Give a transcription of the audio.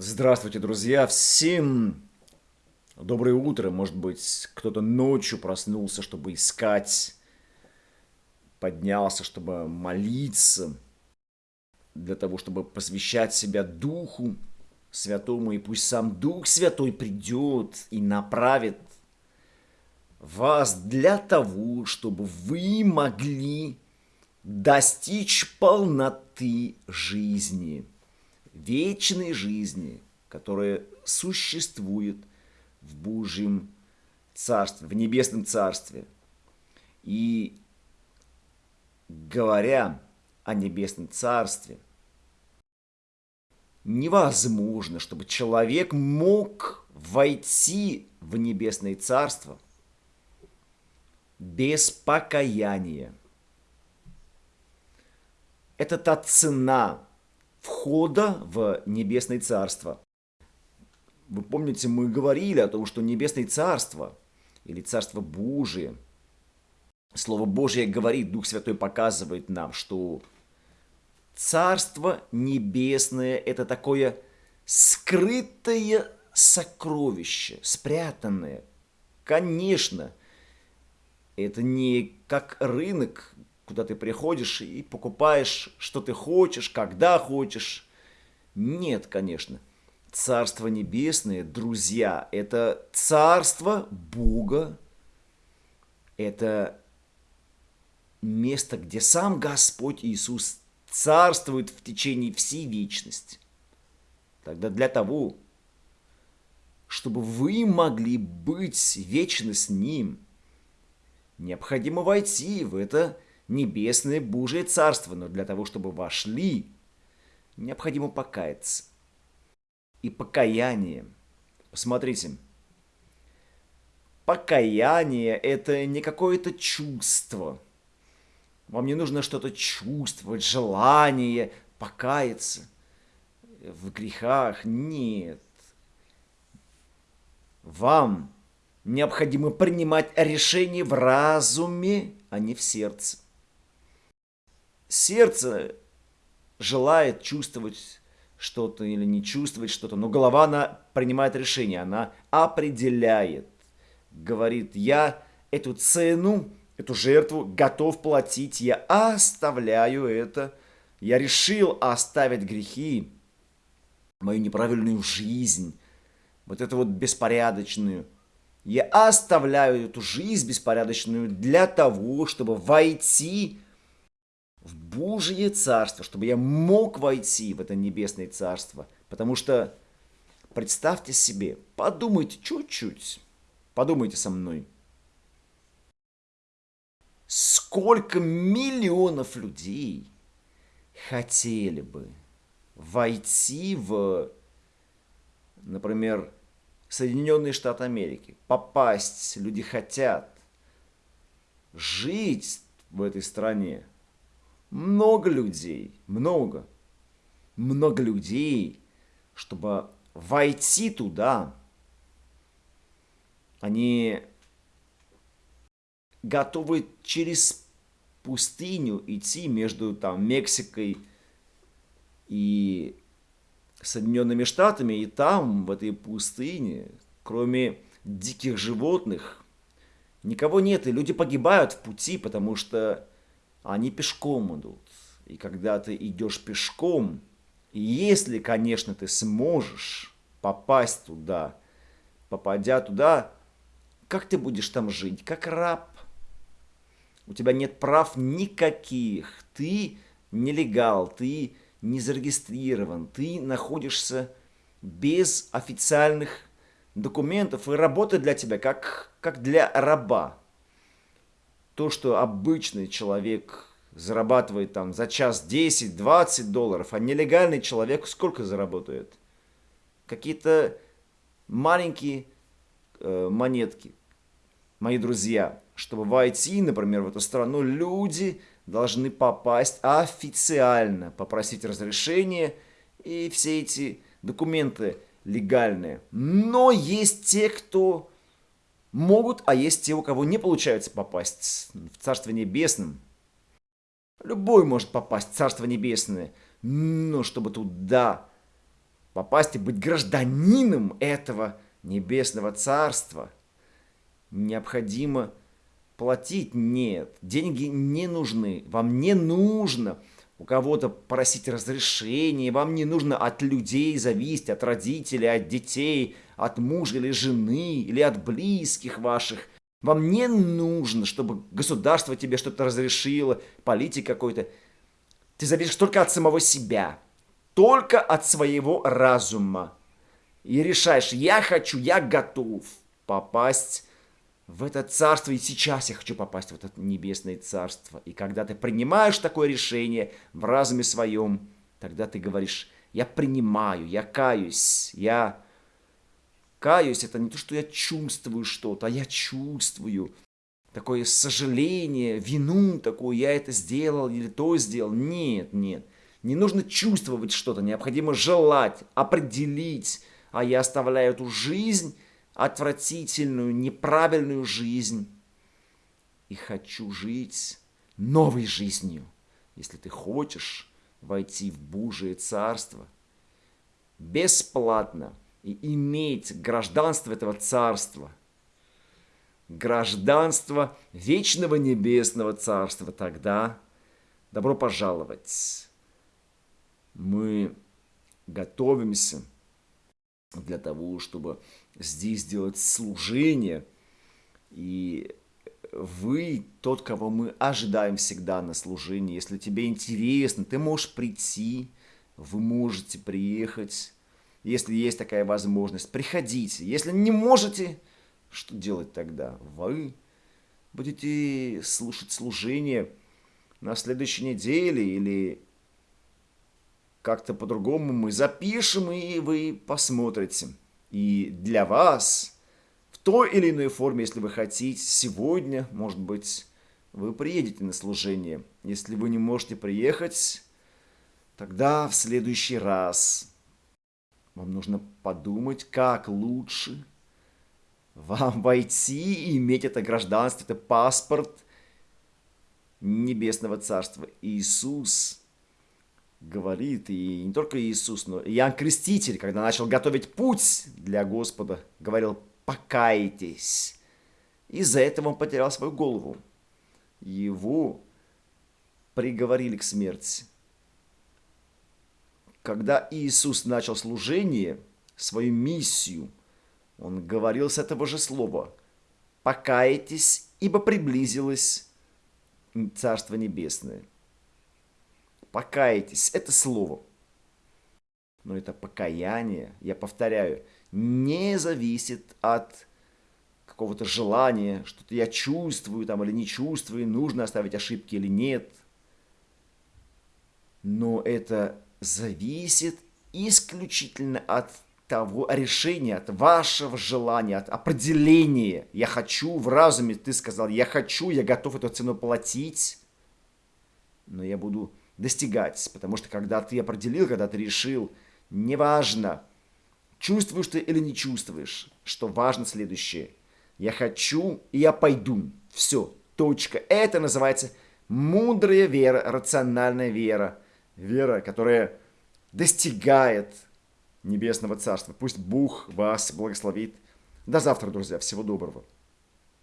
Здравствуйте, друзья! Всем доброе утро. Может быть, кто-то ночью проснулся, чтобы искать, поднялся, чтобы молиться, для того, чтобы посвящать себя Духу Святому. И пусть сам Дух Святой придет и направит вас для того, чтобы вы могли достичь полноты жизни – вечной жизни, которая существует в Божьем Царстве, в Небесном Царстве. И говоря о Небесном Царстве, невозможно, чтобы человек мог войти в Небесное Царство без покаяния. Это та цена, входа в Небесное Царство. Вы помните, мы говорили о том, что Небесное Царство или Царство Божие, Слово Божье говорит, Дух Святой показывает нам, что Царство Небесное – это такое скрытое сокровище, спрятанное. Конечно, это не как рынок, куда ты приходишь и покупаешь, что ты хочешь, когда хочешь. Нет, конечно. Царство Небесное, друзья, это царство Бога. Это место, где сам Господь Иисус царствует в течение всей вечности. Тогда для того, чтобы вы могли быть вечно с Ним, необходимо войти в это небесное Божие Царство, но для того, чтобы вошли, необходимо покаяться. И покаяние, посмотрите, покаяние – это не какое-то чувство. Вам не нужно что-то чувствовать, желание покаяться в грехах. Нет. Вам необходимо принимать решение в разуме, а не в сердце. Сердце желает чувствовать что-то или не чувствовать что-то, но голова, она принимает решение, она определяет, говорит, я эту цену, эту жертву готов платить, я оставляю это, я решил оставить грехи, мою неправильную жизнь, вот эту вот беспорядочную. Я оставляю эту жизнь беспорядочную для того, чтобы войти Божье Царство, чтобы я мог войти в это Небесное Царство. Потому что, представьте себе, подумайте чуть-чуть, подумайте со мной. Сколько миллионов людей хотели бы войти в, например, Соединенные Штаты Америки, попасть, люди хотят жить в этой стране, много людей, много, много людей, чтобы войти туда, они готовы через пустыню идти между там Мексикой и Соединенными Штатами, и там, в этой пустыне, кроме диких животных, никого нет, и люди погибают в пути, потому что они пешком идут. И когда ты идешь пешком, и если, конечно, ты сможешь попасть туда, попадя туда, как ты будешь там жить? Как раб. У тебя нет прав никаких. Ты нелегал, ты не зарегистрирован, ты находишься без официальных документов, и работа для тебя как, как для раба то, что обычный человек зарабатывает там за час 10-20 долларов, а нелегальный человек сколько заработает? Какие-то маленькие э, монетки. Мои друзья, чтобы войти, например, в эту страну, люди должны попасть официально, попросить разрешение и все эти документы легальные. Но есть те, кто могут, а есть те, у кого не получается попасть в Царство Небесное. Любой может попасть в Царство Небесное, но чтобы туда попасть и быть гражданином этого небесного царства, необходимо платить? Нет, деньги не нужны, вам не нужно у кого-то просить разрешения, вам не нужно от людей зависеть, от родителей, от детей, от мужа или жены, или от близких ваших. Вам не нужно, чтобы государство тебе что-то разрешило, политик какой-то. Ты зависишь только от самого себя, только от своего разума. И решаешь, я хочу, я готов попасть в это царство, и сейчас я хочу попасть в это небесное царство. И когда ты принимаешь такое решение в разуме своем, тогда ты говоришь, я принимаю, я каюсь, я каюсь. Это не то, что я чувствую что-то, а я чувствую такое сожаление, вину такую, я это сделал или то сделал. Нет, нет. Не нужно чувствовать что-то, необходимо желать, определить, а я оставляю эту жизнь отвратительную, неправильную жизнь и хочу жить новой жизнью. Если ты хочешь войти в Божие Царство бесплатно и иметь гражданство этого Царства, гражданство вечного небесного Царства, тогда добро пожаловать. Мы готовимся для того, чтобы здесь делать служение. И вы тот, кого мы ожидаем всегда на служении. Если тебе интересно, ты можешь прийти, вы можете приехать. Если есть такая возможность, приходите. Если не можете, что делать тогда? Вы будете слушать служение на следующей неделе или как-то по-другому мы запишем, и вы посмотрите. И для вас, в той или иной форме, если вы хотите, сегодня, может быть, вы приедете на служение. Если вы не можете приехать, тогда в следующий раз вам нужно подумать, как лучше вам войти и иметь это гражданство, это паспорт Небесного Царства. Иисус говорит, и не только Иисус, но и Иоанн Креститель, когда начал готовить путь для Господа, говорил «покайтесь». Из-за этого он потерял свою голову. Его приговорили к смерти. Когда Иисус начал служение, свою миссию, он говорил с этого же слова «покайтесь, ибо приблизилось Царство Небесное» покаетесь. Это слово. Но это покаяние, я повторяю, не зависит от какого-то желания, что-то я чувствую там или не чувствую, нужно оставить ошибки или нет. Но это зависит исключительно от того решения, от вашего желания, от определения. Я хочу в разуме, ты сказал, я хочу, я готов эту цену платить, но я буду достигать. Потому что когда ты определил, когда ты решил, неважно, чувствуешь ты или не чувствуешь, что важно следующее. Я хочу, и я пойду. Все, точка. Это называется мудрая вера, рациональная вера. Вера, которая достигает Небесного Царства. Пусть Бог вас благословит. До завтра, друзья. Всего доброго.